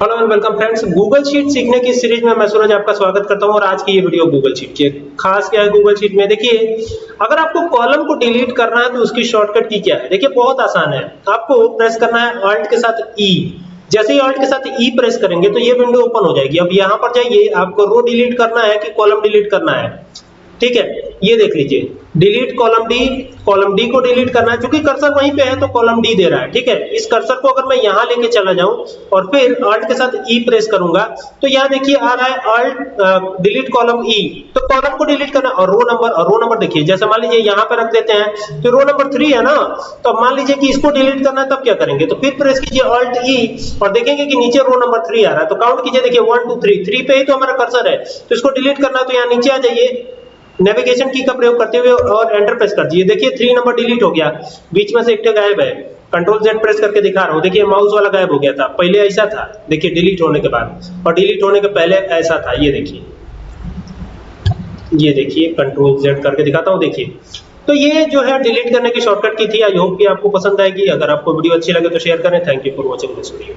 Hello and welcome friends Google sheet सीखने की series में मैं सूरज आपका स्वागत करता हूँ और आज की ये वीडियो गूगल शीट की खास क्या है गूगल शीट में? देखिए, अगर आपको कॉलम को डिलीट करना है तो उसकी शॉर्टकट की क्या है? देखिए, बहुत आसान है। आपको प्रेस करना है ऑल्ट के साथ ई जैसे ही ऑल्ट के साथ ई प्रेस करेंगे तो ये विंडो ओपन हो जाएगी। अब यहाँ पर जाइए, आपको रो डिलीट करना है कि कॉलम डिलीट करना है? ठीक है, ये देख लीजिए। Delete column D column D को डिलीट करना है। क्योंकि कर्सर वहीं पे है तो कॉलम डी दे रहा है, ठीक है? इस कर्सर को अगर मैं यहाँ लेके चला जाऊँ और फिर ऑल्ट के साथ ई प्रेस करूँगा तो यहाँ देखिए आ रहा है ऑल्ट डिलीट कॉलम ई तो कॉलम को डिलीट करना और रो नंबर और रो नंबर देखिए, जैसे मान लीजिए यहाँ पे रख देते हैं तो रो नंबर थ्री है ना? तो मान लीजिए कि इसको डिलीट करना है, तब क्या करेंगे? तो फिर प्रेस कीजिए ऑल्ट ई और देखेंगे कि नीचे रो नंबर थ्री आ रहा है। तो काउंट कीजिए, देखिए वन टू थ्री थ्री पे ही तो हमारा कर्सर है। तो इसको डिलीट करना है तो यहाँ नीचे आ जाइए। नेविगेशन की का प्रयोग करते हुए और एंटर प्रेस कर दीजिए। देखिए थ्री नंबर डिलीट हो गया। बीच में से एक गायब है। कंट्रोल जेड प्रेस करके दिखा रहा हूँ। देखिए माउस वाला गायब हो गया था। पहले ऐसा था। देखिए डिलीट होने के बाद। और डिलीट होने के पहले ऐसा था। ये देखिए। ये देखिए कंट्रोल जेड करके दिखाता हूँ। देखिए। तो ये जो है डिलीट करने की शॉर्टकट की थी। आई होप कि आपको पसंद आएगी। अगर आपको वीडियो अच्छी लगे तो शेयर करें। Thank you for watching this video